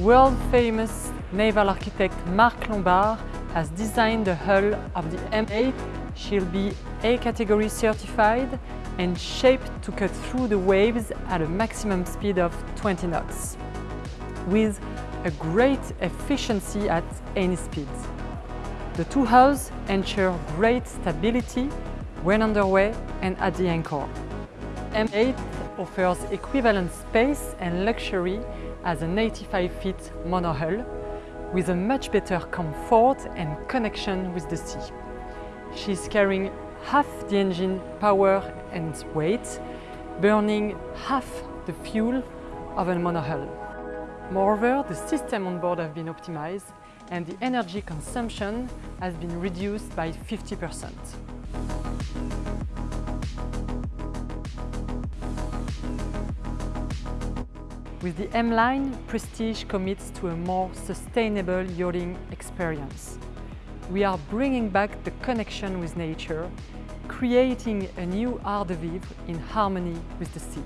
World-famous naval architect Marc Lombard has designed the hull of the M8. She'll be A-category certified and shaped to cut through the waves at a maximum speed of 20 knots, with a great efficiency at any speed. The two hulls ensure great stability when underway and at the anchor. M8 offers equivalent space and luxury as an 85 feet monohull with a much better comfort and connection with the sea. She's carrying half the engine power and weight, burning half the fuel of a monohull. Moreover, the system on board have been optimized and the energy consumption has been reduced by 50%. With the M-Line, Prestige commits to a more sustainable yachting experience. We are bringing back the connection with nature, creating a new art de vivre in harmony with the sea.